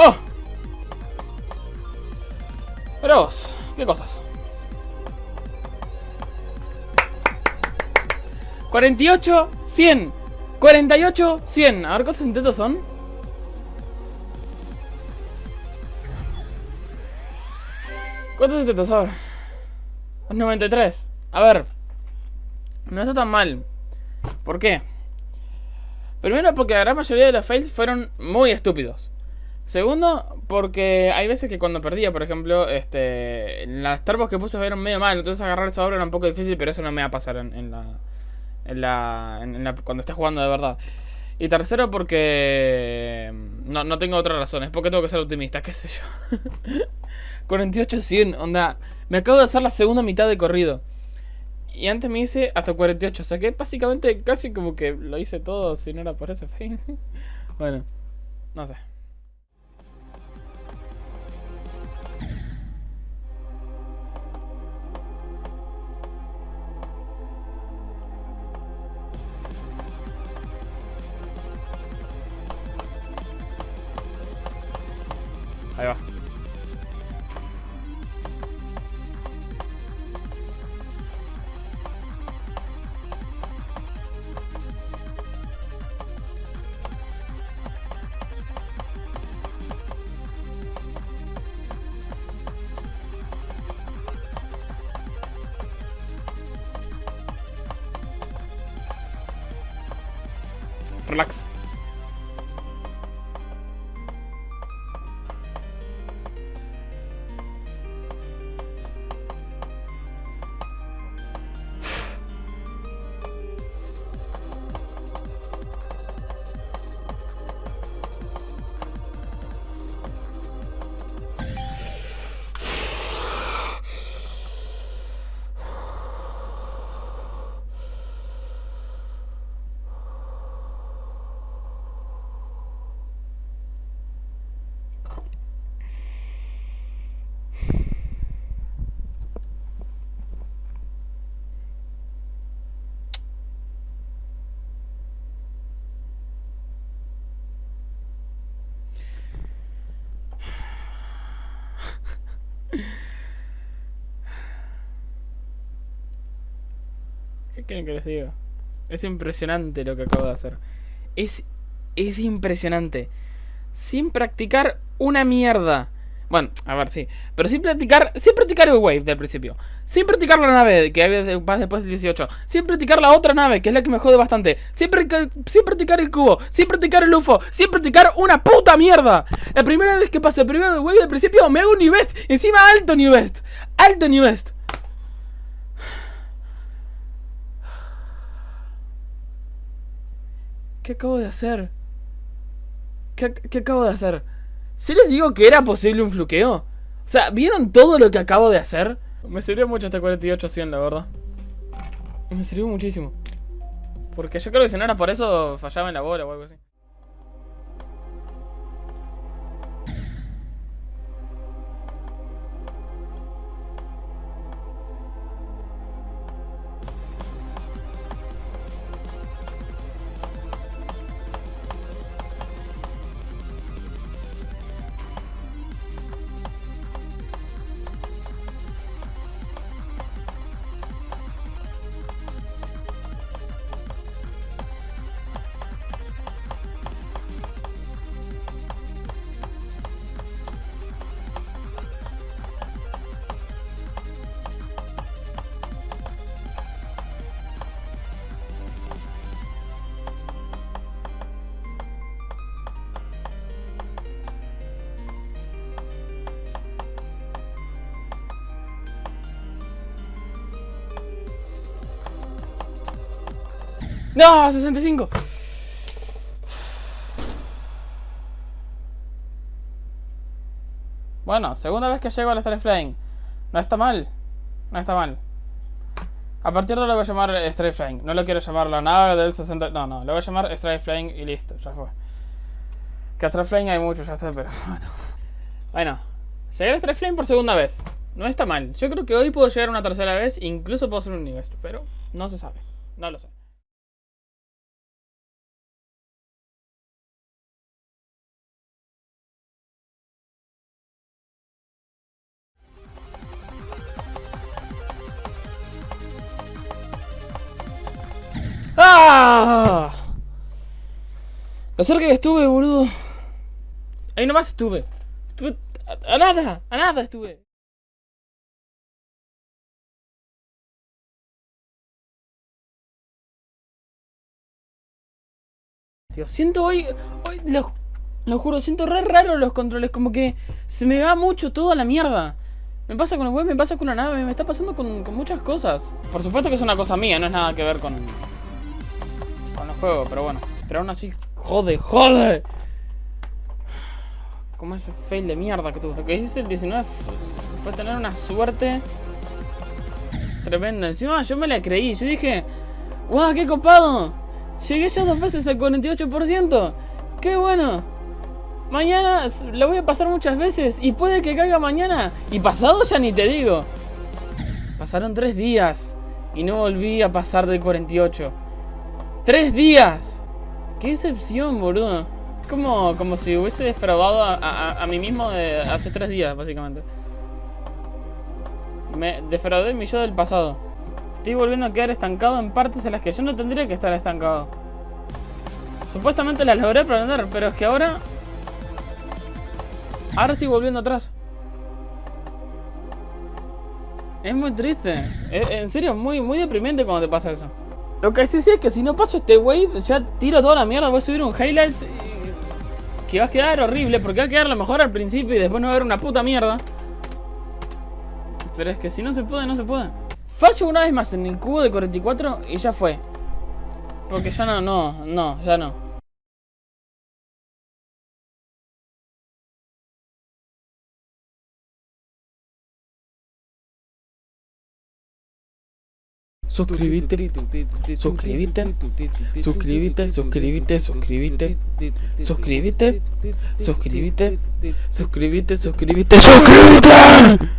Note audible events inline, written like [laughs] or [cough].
¡Oh! Pero vos, ¿qué cosas? 48, 100 48, 100 A ver, ¿cuántos intentos son? ¿Cuántos intentos? A ver 93 A ver No está tan mal ¿Por qué? Primero porque la gran mayoría de los fails fueron muy estúpidos Segundo, porque hay veces que cuando perdía, por ejemplo, este, las turbos que puse fueron medio mal, entonces agarrar esa obra era un poco difícil, pero eso no me va a pasar en, la, en, la, en la, cuando esté jugando de verdad. Y tercero, porque no, no tengo otra razón, es porque tengo que ser optimista, [laughs] qué sé yo. 48-100, onda, me acabo de hacer la segunda mitad de corrido. Y antes me hice hasta 48, o sea que básicamente casi como que lo hice todo si no era por ese fail. [laughs] bueno, no sé. Ahí va. Relax. ¿Qué quieren que les diga? Es impresionante lo que acabo de hacer. Es, es impresionante. Sin practicar una mierda. Bueno, a ver, sí. Pero sin practicar, sin practicar el wave del principio. Sin practicar la nave, que vas después del 18. Sin practicar la otra nave, que es la que me jode bastante. Sin, sin practicar el cubo. Sin practicar el UFO. Sin practicar una puta mierda. La primera vez que pase el primer wave del principio, me hago un New Best. Encima alto New Best. Alto New Best. ¿Qué acabo de hacer? ¿Qué, ¿Qué, acabo de hacer? ¿Sí les digo que era posible un fluqueo? O sea, ¿vieron todo lo que acabo de hacer? Me sirvió mucho este 48-100, la verdad. Me sirvió muchísimo. Porque yo creo que si no era por eso, fallaba en la bola o algo así. ¡No! ¡65! Bueno, segunda vez que llego al Strike Flying. No está mal. No está mal. A partir de ahora lo voy a llamar Strike Flying. No lo quiero llamar la nave del 60. No, no. Lo voy a llamar Strike Flying y listo. Ya fue. Que Strike Flying hay muchos, ya sé, pero [laughs] bueno. Bueno. Llegué al Strike Flying por segunda vez. No está mal. Yo creo que hoy puedo llegar una tercera vez. Incluso puedo hacer un nivel. Pero no se sabe. No lo sé. Lo cerca que estuve, boludo. Ahí nomás estuve. Estuve a, nada, a nada estuve. Tío, siento hoy, hoy lo, lo juro, siento re raro los controles, como que se me va mucho todo a la mierda. Me pasa con el web, me pasa con la nave, me está pasando con, con muchas cosas. Por supuesto que es una cosa mía, no es nada que ver con, juego, pero bueno. Pero aún así, jode, jode. Como ese fail de mierda que tuve. Lo que hice el 19 fue, tener una suerte tremenda. Encima yo me la creí, yo dije, ¡Wow, qué copado! Llegué ya dos veces al 48%. ¡Qué bueno! Mañana la voy a pasar muchas veces y puede que caiga mañana. Y pasado ya ni te digo. Pasaron tres días y no volví a pasar del 48. ¡Tres días! ¡Qué excepción, boludo! Es como, como si hubiese defraudado a, a, a mí mismo de hace tres días, básicamente. Me defraudé mi yo del pasado. Estoy volviendo a quedar estancado en partes en las que yo no tendría que estar estancado. Supuestamente las logré aprender, pero es que ahora... Ahora estoy volviendo atrás. Es muy triste. En serio, muy, muy deprimente cuando te pasa eso. Lo que sí sé es que si no paso este wave, ya tiro toda la mierda, voy a subir un highlights que va a quedar horrible, porque va a quedar lo mejor al principio y después no va a haber una puta mierda. Pero es que si no se puede, no se puede. Fallo una vez más en el cubo de 44 y ya fue. Porque ya no, no, no, ya no. Suscríbete, suscríbete, suscríbete, suscríbete, suscríbete, suscríbete, suscríbete, suscríbete, suscríbete, suscríbete.